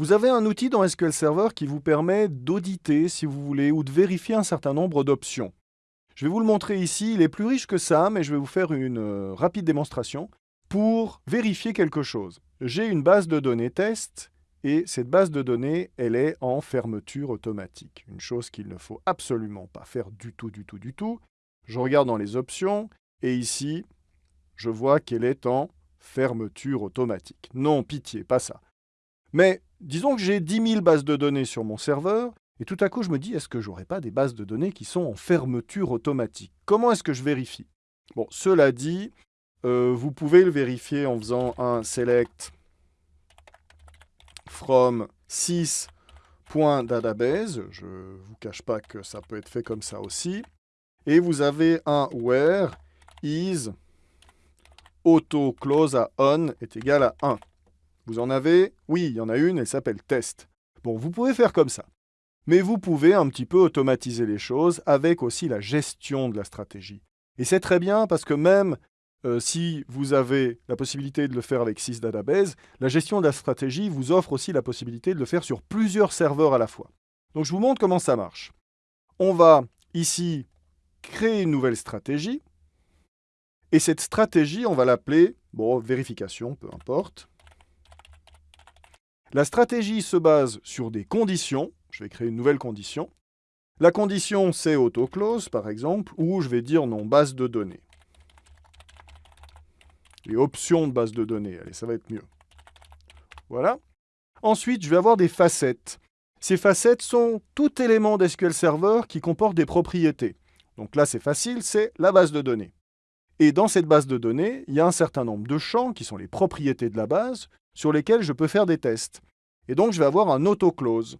Vous avez un outil dans SQL Server qui vous permet d'auditer, si vous voulez, ou de vérifier un certain nombre d'options. Je vais vous le montrer ici, il est plus riche que ça, mais je vais vous faire une euh, rapide démonstration pour vérifier quelque chose. J'ai une base de données test, et cette base de données, elle est en fermeture automatique. Une chose qu'il ne faut absolument pas faire du tout, du tout, du tout. Je regarde dans les options, et ici, je vois qu'elle est en fermeture automatique. Non, pitié, pas ça. Mais disons que j'ai 10 000 bases de données sur mon serveur, et tout à coup, je me dis, est-ce que j'aurais pas des bases de données qui sont en fermeture automatique? Comment est-ce que je vérifie? Bon, cela dit, euh, vous pouvez le vérifier en faisant un select from 6.database. Je ne vous cache pas que ça peut être fait comme ça aussi. Et vous avez un where is auto close à on est égal à 1. Vous en avez? Oui, il y en a une, elle s'appelle test. Bon, vous pouvez faire comme ça. Mais vous pouvez un petit peu automatiser les choses avec aussi la gestion de la stratégie. Et c'est très bien parce que même euh, si vous avez la possibilité de le faire avec 6 databases, la gestion de la stratégie vous offre aussi la possibilité de le faire sur plusieurs serveurs à la fois. Donc je vous montre comment ça marche. On va ici créer une nouvelle stratégie. Et cette stratégie, on va l'appeler, bon, vérification, peu importe. La stratégie se base sur des conditions. Je vais créer une nouvelle condition. La condition, c'est autoclose, par exemple, ou je vais dire non, base de données. Les options de base de données, allez, ça va être mieux. Voilà. Ensuite, je vais avoir des facettes. Ces facettes sont tout élément d'SQL Server qui comporte des propriétés. Donc là, c'est facile, c'est la base de données. Et dans cette base de données, il y a un certain nombre de champs qui sont les propriétés de la base sur lesquels je peux faire des tests. Et donc, je vais avoir un autoclose.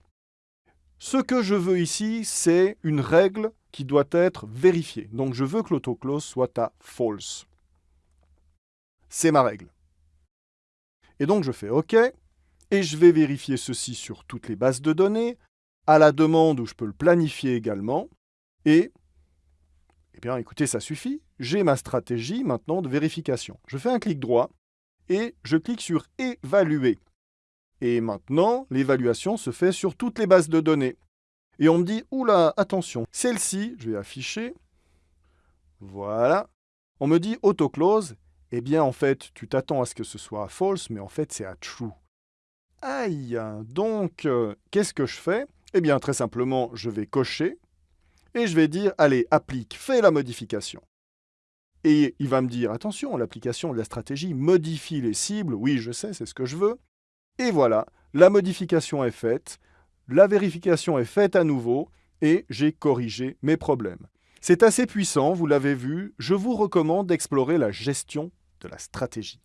Ce que je veux ici, c'est une règle qui doit être vérifiée. Donc, je veux que l'autoclose soit à false. C'est ma règle. Et donc, je fais OK, et je vais vérifier ceci sur toutes les bases de données, à la demande où je peux le planifier également, et, eh bien, écoutez, ça suffit. J'ai ma stratégie maintenant de vérification. Je fais un clic droit, et je clique sur « Évaluer ». Et maintenant, l'évaluation se fait sur toutes les bases de données. Et on me dit, oula, attention, celle-ci, je vais afficher, voilà, on me dit autoclose, eh bien en fait, tu t'attends à ce que ce soit à false, mais en fait c'est à true. Aïe Donc, euh, qu'est-ce que je fais? Eh bien très simplement, je vais cocher, et je vais dire, allez, applique, fais la modification. Et il va me dire, attention, l'application de la stratégie modifie les cibles, oui je sais, c'est ce que je veux, et voilà, la modification est faite, la vérification est faite à nouveau, et j'ai corrigé mes problèmes. C'est assez puissant, vous l'avez vu, je vous recommande d'explorer la gestion de la stratégie.